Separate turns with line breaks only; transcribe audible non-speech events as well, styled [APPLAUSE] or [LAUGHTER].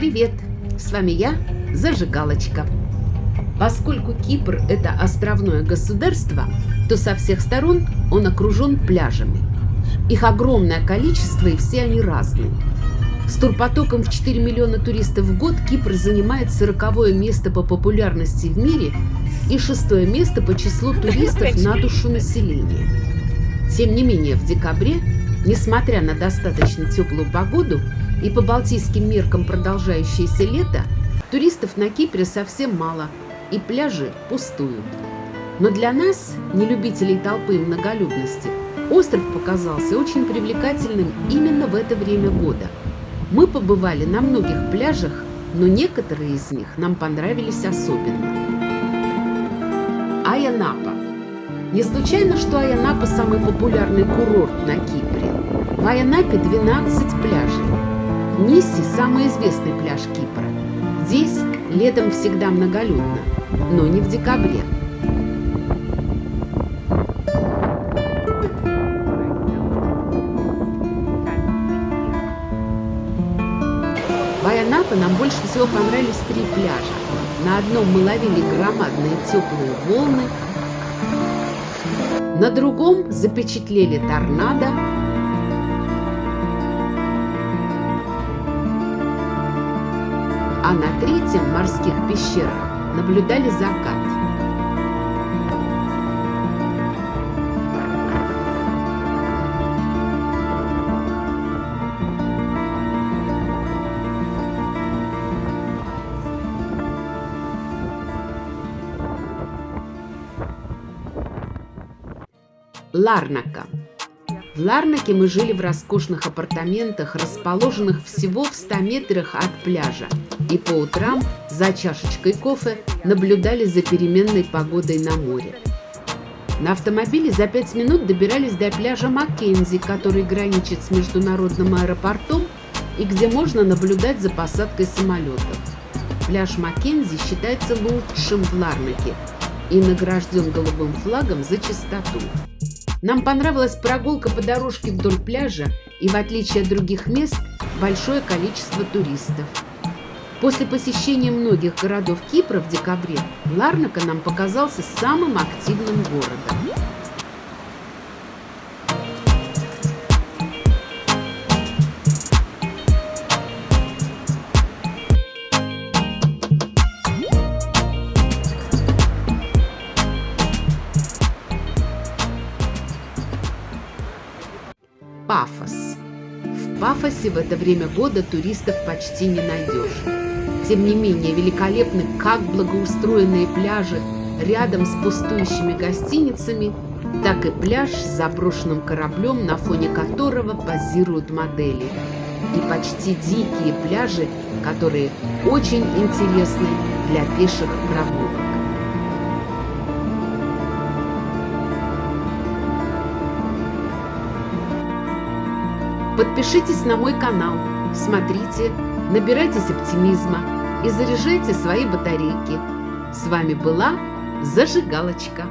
Привет! С вами я, Зажигалочка. Поскольку Кипр – это островное государство, то со всех сторон он окружен пляжами. Их огромное количество и все они разные. С турпотоком в 4 миллиона туристов в год Кипр занимает 40 место по популярности в мире и шестое место по числу туристов [LAUGHS] на душу населения. Тем не менее, в декабре, несмотря на достаточно теплую погоду и по балтийским меркам продолжающееся лето, туристов на Кипре совсем мало, и пляжи пустуют. Но для нас, не любителей толпы и многолюдности, остров показался очень привлекательным именно в это время года. Мы побывали на многих пляжах, но некоторые из них нам понравились особенно. Аянапа. Не случайно, что Аянапа самый популярный курорт на Кипре. В Аянапе 12 пляжей. Ниси – самый известный пляж Кипра. Здесь летом всегда многолюдно, но не в декабре. В Айанапе нам больше всего понравились три пляжа. На одном мы ловили громадные теплые волны, на другом запечатлели торнадо, а на третьем морских пещерах наблюдали закат. Ларнака. В Ларнаке мы жили в роскошных апартаментах, расположенных всего в 100 метрах от пляжа, и по утрам за чашечкой кофе наблюдали за переменной погодой на море. На автомобиле за 5 минут добирались до пляжа Маккензи, который граничит с международным аэропортом и где можно наблюдать за посадкой самолетов. Пляж Маккензи считается лучшим в Ларнаке и награжден голубым флагом за чистоту. Нам понравилась прогулка по дорожке вдоль пляжа и, в отличие от других мест, большое количество туристов. После посещения многих городов Кипра в декабре Ларнака нам показался самым активным городом. Пафос. В Пафосе в это время года туристов почти не найдешь. Тем не менее, великолепны как благоустроенные пляжи рядом с пустующими гостиницами, так и пляж с заброшенным кораблем, на фоне которого позируют модели. И почти дикие пляжи, которые очень интересны для пеших прогулок. Подпишитесь на мой канал, смотрите, набирайтесь оптимизма и заряжайте свои батарейки. С вами была Зажигалочка.